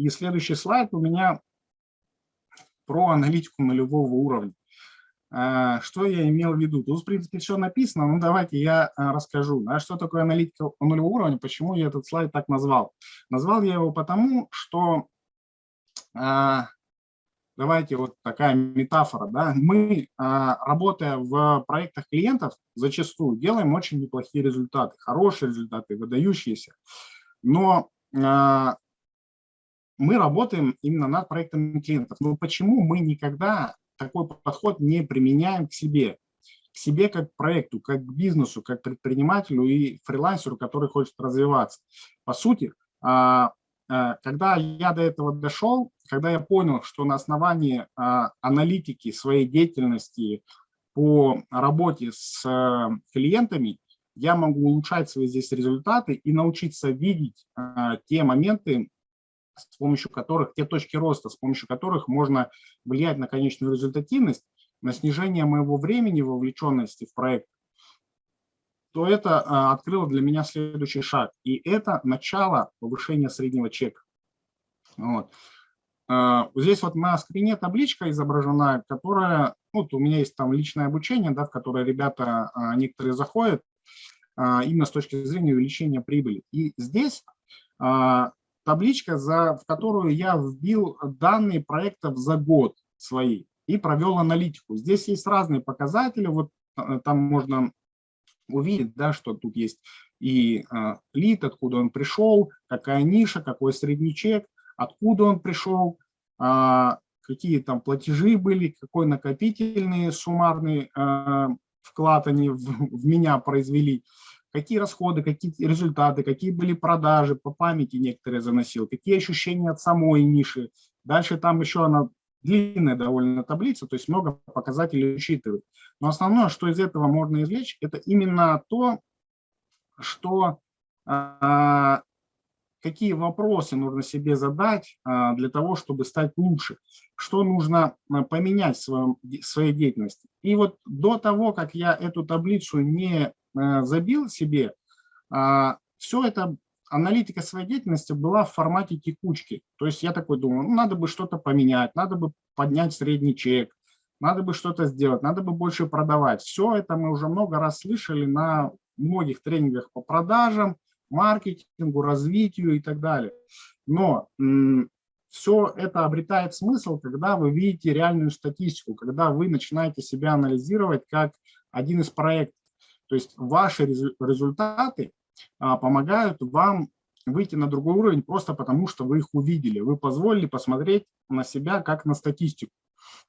И следующий слайд у меня про аналитику нулевого уровня. А, что я имел в виду? Тут, в принципе, все написано, но давайте я а, расскажу, да, что такое аналитика нулевого уровня, почему я этот слайд так назвал. Назвал я его потому, что, а, давайте вот такая метафора, да, мы, работая в проектах клиентов, зачастую делаем очень неплохие результаты, хорошие результаты, выдающиеся, но мы работаем именно над проектами клиентов. Но почему мы никогда такой подход не применяем к себе? К себе как к проекту, как к бизнесу, как к предпринимателю и фрилансеру, который хочет развиваться. По сути, а, а, когда я до этого дошел, когда я понял, что на основании а, аналитики своей деятельности по работе с клиентами я могу улучшать свои здесь результаты и научиться видеть те моменты, с помощью которых, те точки роста, с помощью которых можно влиять на конечную результативность, на снижение моего времени вовлеченности в проект, то это а, открыло для меня следующий шаг. И это начало повышения среднего чека. Вот. А, здесь вот на скрине табличка изображена, которая, ну, вот у меня есть там личное обучение, да, в которое ребята а, некоторые заходят, именно с точки зрения увеличения прибыли. И здесь табличка, за, в которую я вбил данные проектов за год свои и провел аналитику. Здесь есть разные показатели, вот э, там можно увидеть, да, что тут есть и э, лид, откуда он пришел, какая ниша, какой средний чек, откуда он пришел, э, какие там платежи были, какой накопительный суммарный э, вклад они в, в меня произвели какие расходы, какие результаты, какие были продажи, по памяти некоторые заносил, какие ощущения от самой ниши. Дальше там еще она длинная довольно таблица, то есть много показателей учитывает. Но основное, что из этого можно извлечь, это именно то, что а, какие вопросы нужно себе задать а, для того, чтобы стать лучше, что нужно а, поменять в своем, своей деятельности. И вот до того, как я эту таблицу не забил себе, а, все это аналитика своей деятельности была в формате текучки. То есть я такой думаю, ну, надо бы что-то поменять, надо бы поднять средний чек, надо бы что-то сделать, надо бы больше продавать. Все это мы уже много раз слышали на многих тренингах по продажам, маркетингу, развитию и так далее. Но все это обретает смысл, когда вы видите реальную статистику, когда вы начинаете себя анализировать как один из проектов. То есть ваши результаты а, помогают вам выйти на другой уровень просто потому, что вы их увидели. Вы позволили посмотреть на себя как на статистику.